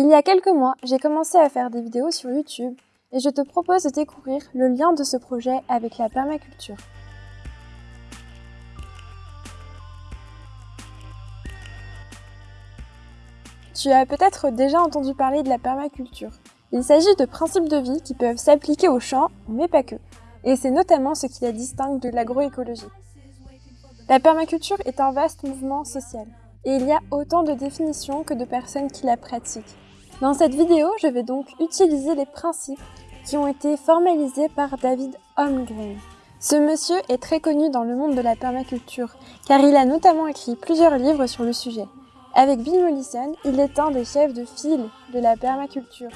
Il y a quelques mois, j'ai commencé à faire des vidéos sur YouTube et je te propose de découvrir le lien de ce projet avec la permaculture. Tu as peut-être déjà entendu parler de la permaculture. Il s'agit de principes de vie qui peuvent s'appliquer aux champs, mais pas que. Et c'est notamment ce qui la distingue de l'agroécologie. La permaculture est un vaste mouvement social, et il y a autant de définitions que de personnes qui la pratiquent. Dans cette vidéo, je vais donc utiliser les principes qui ont été formalisés par David Holmgren. Ce monsieur est très connu dans le monde de la permaculture, car il a notamment écrit plusieurs livres sur le sujet. Avec Bill Mollison, il est un des chefs de file de la permaculture.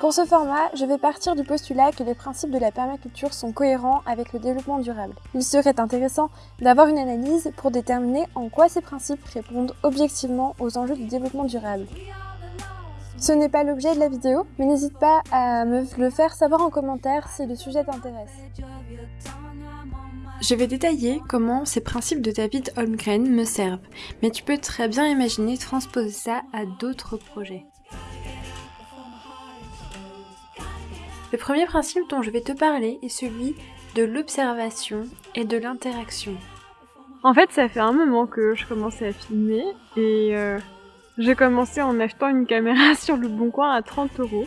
Pour ce format, je vais partir du postulat que les principes de la permaculture sont cohérents avec le développement durable. Il serait intéressant d'avoir une analyse pour déterminer en quoi ces principes répondent objectivement aux enjeux du développement durable. Ce n'est pas l'objet de la vidéo, mais n'hésite pas à me le faire savoir en commentaire si le sujet t'intéresse. Je vais détailler comment ces principes de David Holmgren me servent, mais tu peux très bien imaginer transposer ça à d'autres projets. Le premier principe dont je vais te parler est celui de l'observation et de l'interaction. En fait, ça fait un moment que je commençais à filmer et euh, j'ai commencé en achetant une caméra sur le bon coin à 30 euros.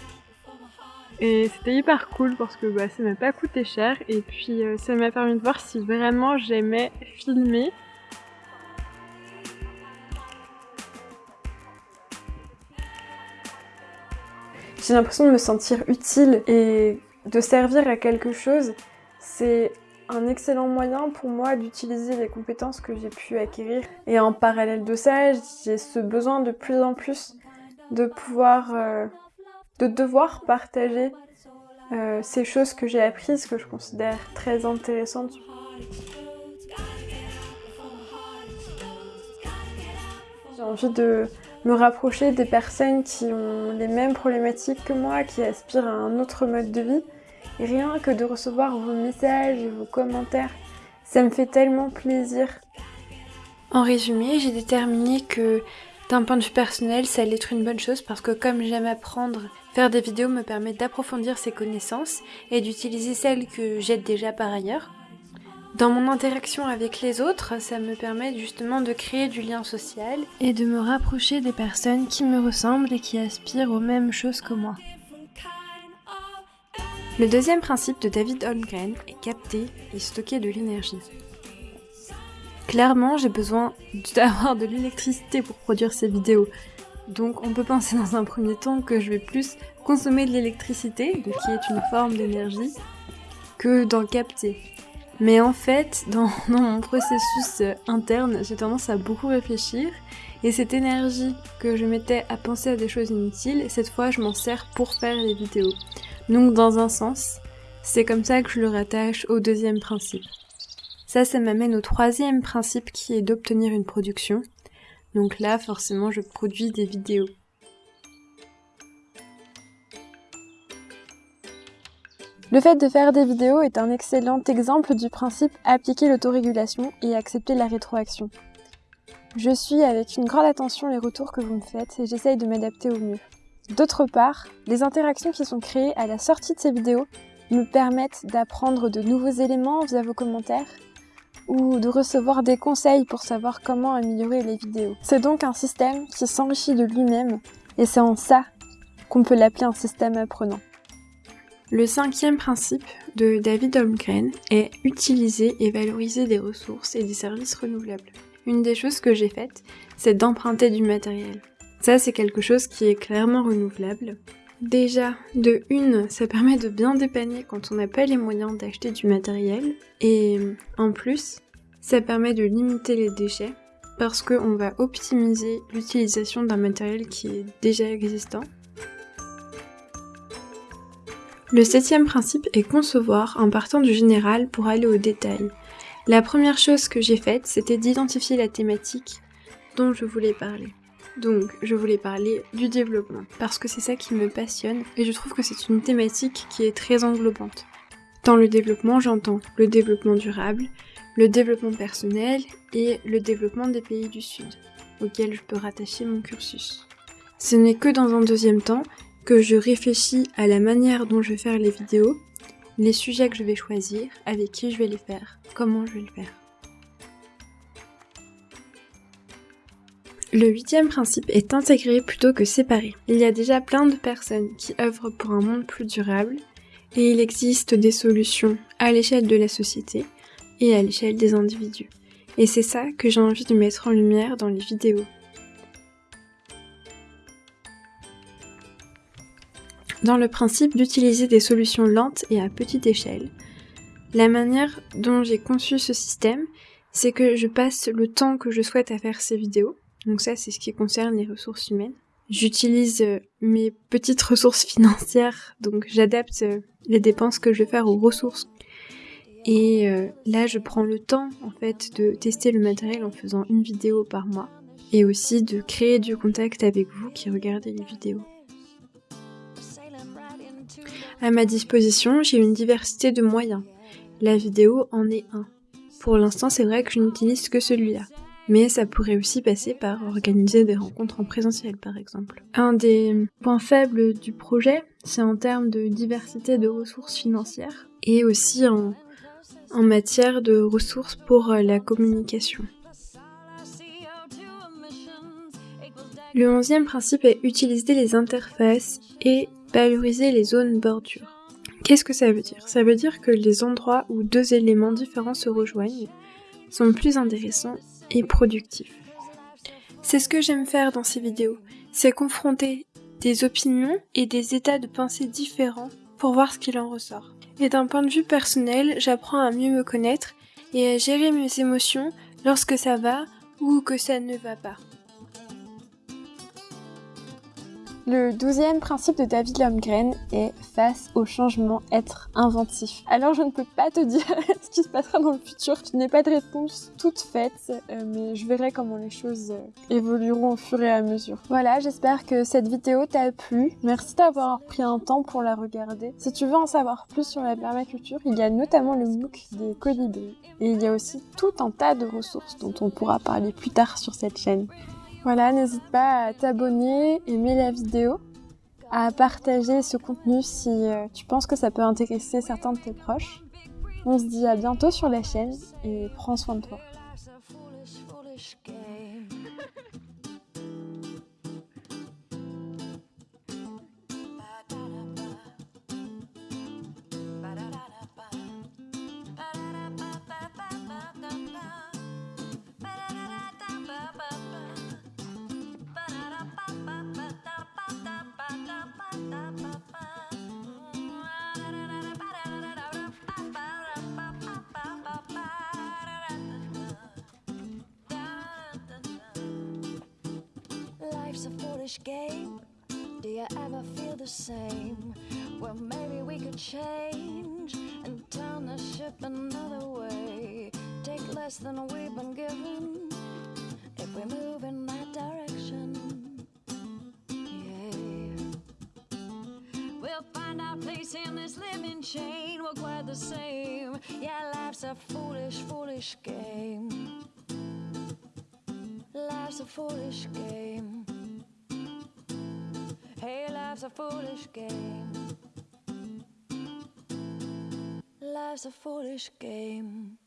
Et c'était hyper cool parce que bah, ça m'a pas coûté cher et puis euh, ça m'a permis de voir si vraiment j'aimais filmer J'ai l'impression de me sentir utile et de servir à quelque chose. C'est un excellent moyen pour moi d'utiliser les compétences que j'ai pu acquérir. Et en parallèle de ça, j'ai ce besoin de plus en plus de pouvoir, euh, de devoir partager euh, ces choses que j'ai apprises, que je considère très intéressantes. J'ai envie de me rapprocher des personnes qui ont les mêmes problématiques que moi, qui aspirent à un autre mode de vie. Rien que de recevoir vos messages et vos commentaires, ça me fait tellement plaisir. En résumé, j'ai déterminé que d'un point de vue personnel, ça allait être une bonne chose parce que comme j'aime apprendre, faire des vidéos me permet d'approfondir ces connaissances et d'utiliser celles que j'ai déjà par ailleurs. Dans mon interaction avec les autres, ça me permet justement de créer du lien social et de me rapprocher des personnes qui me ressemblent et qui aspirent aux mêmes choses que moi. Le deuxième principe de David Holmgren est capter et stocker de l'énergie. Clairement, j'ai besoin d'avoir de l'électricité pour produire ces vidéos. Donc on peut penser dans un premier temps que je vais plus consommer de l'électricité, qui est une forme d'énergie, que d'en capter. Mais en fait, dans, mon processus euh, interne, j'ai tendance à beaucoup réfléchir et cette énergie que je mettais à penser à des choses inutiles, cette fois je m'en sers pour faire les vidéos. Donc dans un sens, c'est comme ça que je le rattache au deuxième principe. Ça, ça m'amène au troisième principe qui est d'obtenir une production. Donc là, forcément, je produis des vidéos. Le fait de faire des vidéos est un excellent exemple du principe appliquer l'autorégulation et accepter la rétroaction. Je suis avec une grande attention les retours que vous me faites et j'essaye de m'adapter au mieux. D'autre part, les interactions qui sont créées à la sortie de ces vidéos me permettent d'apprendre de nouveaux éléments via vos commentaires ou de recevoir des conseils pour savoir comment améliorer les vidéos. C'est donc un système qui s'enrichit de lui-même et c'est en ça qu'on peut l'appeler un système apprenant. Le cinquième principe de David Holmgren est utiliser et valoriser des ressources et des services renouvelables. Une des choses que j'ai faites, c'est d'emprunter du matériel. Ça, c'est quelque chose qui est clairement renouvelable. Déjà, de une, ça permet de bien dépanner quand on n'a pas les moyens d'acheter du matériel. Et en plus, ça permet de limiter les déchets parce qu'on va optimiser l'utilisation d'un matériel qui est déjà existant. Le septième principe est concevoir en partant du général pour aller au détail. La première chose que j'ai faite, c'était d'identifier la thématique dont je voulais parler. Donc, je voulais parler du développement, parce que c'est ça qui me passionne, et je trouve que c'est une thématique qui est très englobante. Dans le développement, j'entends le développement durable, le développement personnel et le développement des pays du Sud. auxquels je peux rattacher mon cursus. Ce n'est que dans un deuxième temps que je réfléchis à la manière dont je vais faire les vidéos, les sujets que je vais choisir, avec qui je vais les faire, comment je vais le faire. Le huitième principe est intégrer plutôt que séparer. Il y a déjà plein de personnes qui œuvrent pour un monde plus durable et il existe des solutions à l'échelle de la société et à l'échelle des individus. Et c'est ça que j'ai envie de mettre en lumière dans les vidéos. Dans le principe d'utiliser des solutions lentes et à petite échelle, la manière dont j'ai conçu ce système, c'est que je passe le temps que je souhaite à faire ces vidéos, donc ça, c'est ce qui concerne les ressources humaines. J'utilise euh, mes petites ressources financières, donc j'adapte euh, les dépenses que je vais faire aux ressources. Et euh, là, je prends le temps, en fait, de tester le matériel en faisant une vidéo par mois. Et aussi de créer du contact avec vous qui regardez les vidéos. À ma disposition, j'ai une diversité de moyens. La vidéo en est un. Pour l'instant, c'est vrai que je n'utilise que celui-là mais ça pourrait aussi passer par organiser des rencontres en présentiel par exemple. Un des points faibles du projet, c'est en termes de diversité de ressources financières et aussi en, en matière de ressources pour euh, la communication. Le onzième principe est utiliser les interfaces et valoriser les zones bordures. Qu'est-ce que ça veut dire? Ça veut dire que les endroits où deux éléments différents se rejoignent sont plus intéressants et productif. C'est ce que j'aime faire dans ces vidéos, c'est confronter des opinions et des états de pensée différents pour voir ce qu'il en ressort. Et d'un point de vue personnel, j'apprends à mieux me connaître et à gérer mes émotions lorsque ça va ou que ça ne va pas. Le douzième principe de David Lomgren est face au changement, être inventif. Alors je ne peux pas te dire ce qui se passera dans le futur, je n'ai pas de réponse toute faite, euh, mais je verrai comment les choses euh, évolueront au fur et à mesure. Voilà, j'espère que cette vidéo t'a plu. Merci d'avoir pris un temps pour la regarder. Si tu veux en savoir plus sur la permaculture, il y a notamment le MOOC des colibris. Et il y a aussi tout un tas de ressources dont on pourra parler plus tard sur cette chaîne. Voilà, n'hésite pas à t'abonner, aimer la vidéo, à partager ce contenu si euh, tu penses que ça peut intéresser certains de tes proches. On se dit à bientôt sur la chaîne et prends soin de toi. Foolish game. Do you ever feel the same? Well, maybe we could change and turn the ship another way. Take less than we've been given if we move in that direction. Yeah. We'll find our place in this living chain. We're quite the same. Yeah, life's a foolish, foolish game. Life's a foolish game. Hey, life's a foolish game. Life's a foolish game.